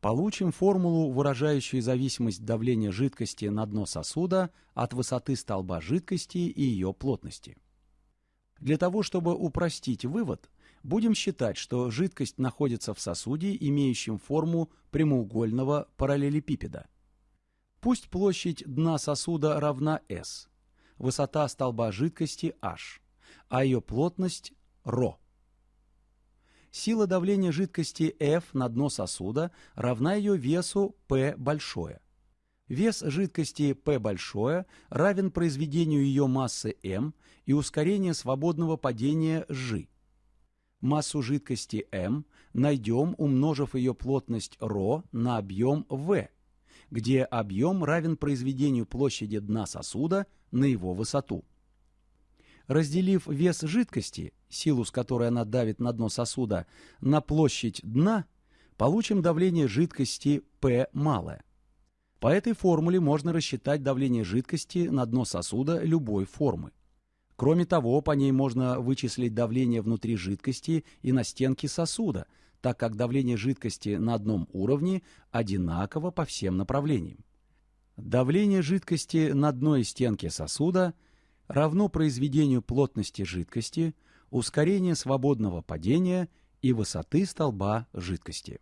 Получим формулу, выражающую зависимость давления жидкости на дно сосуда от высоты столба жидкости и ее плотности. Для того, чтобы упростить вывод, будем считать, что жидкость находится в сосуде, имеющем форму прямоугольного параллелепипеда. Пусть площадь дна сосуда равна S, высота столба жидкости h, а ее плотность ρ. Сила давления жидкости F на дно сосуда равна ее весу P большое. Вес жидкости P большое равен произведению ее массы m и ускорению свободного падения g. Массу жидкости m найдем, умножив ее плотность ρ на объем v, где объем равен произведению площади дна сосуда на его высоту. Разделив вес жидкости, силу с которой она давит на дно сосуда, на площадь дна, получим давление жидкости P малое. По этой формуле можно рассчитать давление жидкости на дно сосуда любой формы. Кроме того, по ней можно вычислить давление внутри жидкости и на стенке сосуда, так как давление жидкости на одном уровне одинаково по всем направлениям. Давление жидкости на дной стенке сосуда – равно произведению плотности жидкости, ускорения свободного падения и высоты столба жидкости.